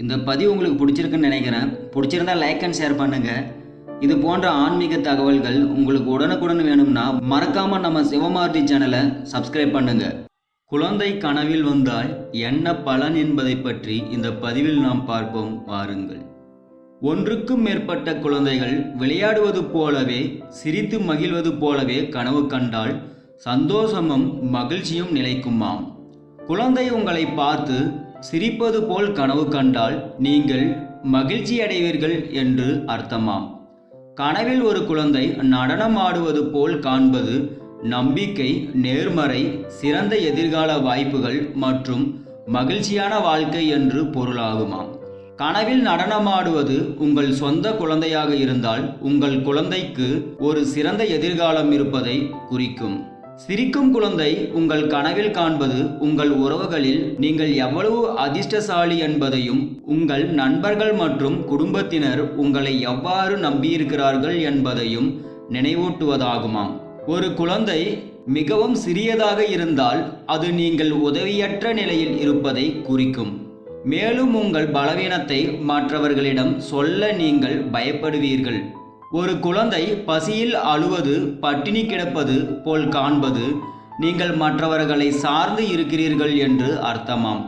இந்த பதிவு உங்களுக்கு பிடிச்சிருக்குன்னு நினைக்கிறேன். பிடிச்சிருந்தா லைக் அண்ட் ஷேர் பண்ணுங்க. இது போன்ற ஆன்மீக தகவல்கள் உங்களுக்கு உடனுக்குடன் வேணும்னா மறக்காம நம்ம சிவமார்டி சேனலை சப்ஸ்கிரைப் பண்ணுங்க. குழந்தை கனவில் வந்தால் என்ன பலன் என்பதை பற்றி இந்த பதிவில் நாம் பார்ப்போம். வாருங்கள். ஒன்றுக்கும் மேற்பட்ட குழந்தைகள் விளையாடுவது போலவே சிரித்து மகிழ்வது போலவே கனவு கண்டால் சந்தோஷமும் மகிழ்ச்சியும் நிலைக்குமாம். குழந்தை உங்களை பார்த்து சிரிப்பது போல் கனவு கண்டால் நீங்கள் மகிழ்ச்சி அடைவீர்கள் என்று அர்த்தமாம். கனவில் ஒரு குழந்தை நடனம் ஆடுவது போல் காண்பது நம்பிக்கை நேர்மறை சிறந்த எதிர்கால வாய்ப்புகள் மற்றும் மகிழ்ச்சியான வாழ்க்கை என்று பொருளாகுமாம். கனவில் நடனமாடுவது உங்கள் சொந்த குழந்தையாக இருந்தால் உங்கள் குழந்தைக்கு ஒரு சிறந்த எதிர்காலம் இருப்பதை குறிக்கும். சிரிக்கும் குழந்தை உங்கள் கனவில் காண்பது உங்கள் உறவுகளில் நீங்கள் எவ்வளவு அதிர்ஷ்டசாலி என்பதையும் உங்கள் நண்பர்கள் மற்றும் குடும்பத்தினர் உங்களை எவ்வாறு நம்பியிருக்கிறார்கள் என்பதையும் நினைவூட்டுவதாகுமாம். ஒரு குழந்தை மிகவும் சிறியதாக இருந்தால் அது நீங்கள் உதவியற்ற நிலையில் இருப்பதை குறிக்கும். மேலும் உங்கள் பலவீனத்தை மற்றவர்களிடம் சொல்ல நீங்கள் பயப்படுவீர்கள். ஒரு குழந்தை பசியில் அழுவது பட்டினி கிடப்பது போல் காண்பது நீங்கள் மற்றவர்களை சார்ந்து இருக்கிறீர்கள் என்று அர்த்தமாம்.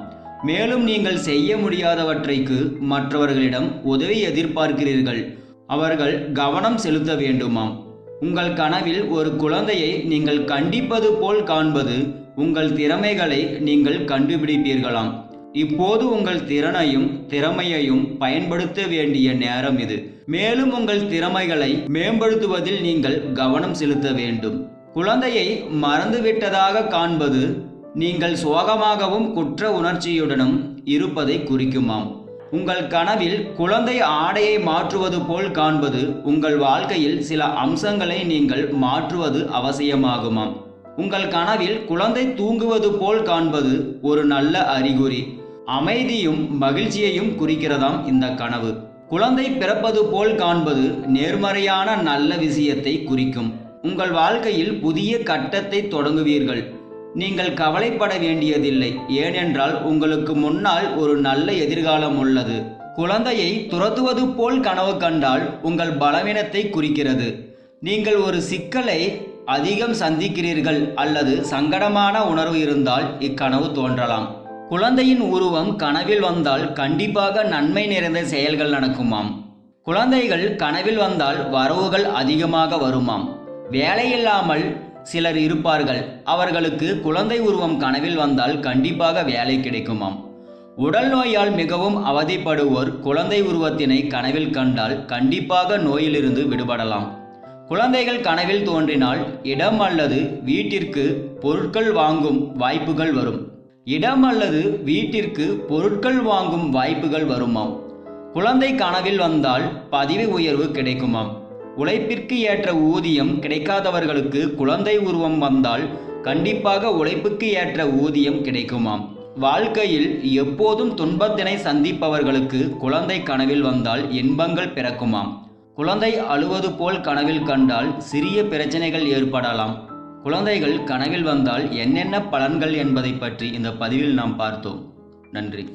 மேலும் நீங்கள் செய்ய முடியாதவற்றைக்கு மற்றவர்களிடம் உதவி எதிர்பார்க்கிறீர்கள். அவர்கள் கவனம் செலுத்த வேண்டுமாம். உங்கள் கனவில் ஒரு குழந்தையை நீங்கள் கண்டிப்பது போல் காண்பது உங்கள் திறமைகளை நீங்கள் கண்டுபிடிப்பீர்களாம். இப்போது உங்கள் திறனையும் திறமையையும் பயன்படுத்த வேண்டிய நேரம் இது. மேலும் உங்கள் திறமைகளை மேம்படுத்துவதில் நீங்கள் கவனம் செலுத்த வேண்டும். குழந்தையை மறந்துவிட்டதாக காண்பது நீங்கள் சோகமாகவும் குற்ற உணர்ச்சியுடனும் இருப்பதை குறிக்குமாம். உங்கள் கனவில் குழந்தை ஆடையை மாற்றுவது போல் காண்பது உங்கள் வாழ்க்கையில் சில அம்சங்களை நீங்கள் மாற்றுவது அவசியமாகுமாம். உங்கள் கனவில் குழந்தை தூங்குவது போல் காண்பது ஒரு நல்ல அறிகுறி. அமைதியும் மகிழ்ச்சியையும் குறிக்கிறதாம் இந்த கனவு. குழந்தை பிறப்பது போல் காண்பது நேர்மறையான நல்ல விஷயத்தை குறிக்கும். உங்கள் வாழ்க்கையில் புதிய கட்டத்தை தொடங்குவீர்கள். நீங்கள் கவலைப்பட வேண்டியதில்லை ஏனென்றால் உங்களுக்கு முன்னால் ஒரு நல்ல எதிர்காலம் உள்ளது. குழந்தையை துரத்துவது போல் கனவு கண்டால் உங்கள் பலவீனத்தை குறிக்கிறது. நீங்கள் ஒரு சிக்கலை அதிகம் சந்திக்கிறீர்கள் அல்லது சங்கடமான உணர்வு இருந்தால் இக்கனவு தோன்றலாம். குழந்தையின் உருவம் கனவில் வந்தால் கண்டிப்பாக நன்மை நிறைந்த செயல்கள் நடக்குமாம். குழந்தைகள் கனவில் வந்தால் வரவுகள் அதிகமாக வருமாம். வேலையில்லாமல் சிலர் இருப்பார்கள். அவர்களுக்கு குழந்தை உருவம் கனவில் வந்தால் கண்டிப்பாக வேலை கிடைக்குமாம். உடல் நோயால் மிகவும் அவதிப்படுவோர் குழந்தை உருவத்தினை கனவில் கண்டால் கண்டிப்பாக நோயிலிருந்து விடுபடலாம். குழந்தைகள் கனவில் தோன்றினால் இடம் அல்லது வீட்டிற்கு பொருட்கள் வாங்கும் வாய்ப்புகள் வரும். இடம் அல்லது வீட்டிற்கு பொருட்கள் வாங்கும் வாய்ப்புகள் வருமாம். குழந்தை கனவில் வந்தால் பதவி உயர்வு கிடைக்குமாம். உழைப்பிற்கு ஏற்ற ஊதியம் கிடைக்காதவர்களுக்கு குழந்தை உருவம் வந்தால் கண்டிப்பாக உழைப்புக்கு ஏற்ற ஊதியம் கிடைக்குமாம். வாழ்க்கையில் எப்போதும் துன்பத்தினை சந்திப்பவர்களுக்கு குழந்தை கனவில் வந்தால் இன்பங்கள் பிறக்குமாம். குழந்தை அழுவது போல் கனவில் கண்டால் சிறிய பிரச்சனைகள் ஏற்படலாம். குழந்தைகள் கனவில் வந்தால் என்னென்ன பலன்கள் என்பதை பற்றி இந்த பதிவில் நாம் பார்த்தோம். நன்றி.